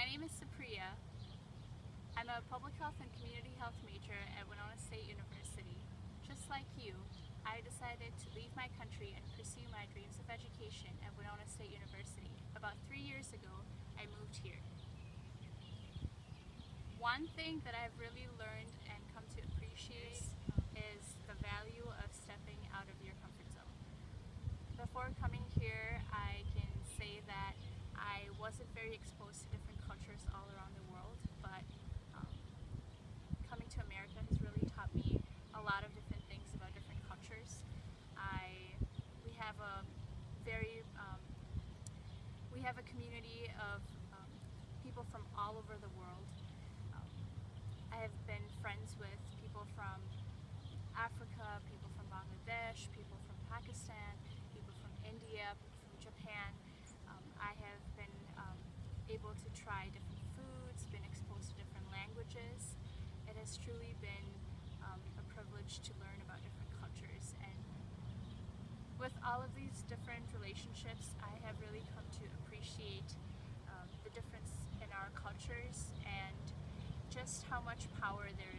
my name is Supriya. I'm a public health and community health major at Winona State University. Just like you, I decided to leave my country and pursue my dreams of education at Winona State University. About three years ago, I moved here. One thing that I've really learned and come to appreciate is the value of stepping out of your comfort zone. Before coming here, I can say that I wasn't very exposed to all around the world, but um, coming to America has really taught me a lot of different things about different cultures. I we have a very um, we have a community of um, people from all over the world. Um, I have been friends with people from Africa, people from Bangladesh, people from Pakistan, people from India, from Japan. Um, I have been um, able to try different foods, been exposed to different languages. It has truly been um, a privilege to learn about different cultures. And with all of these different relationships I have really come to appreciate um, the difference in our cultures and just how much power there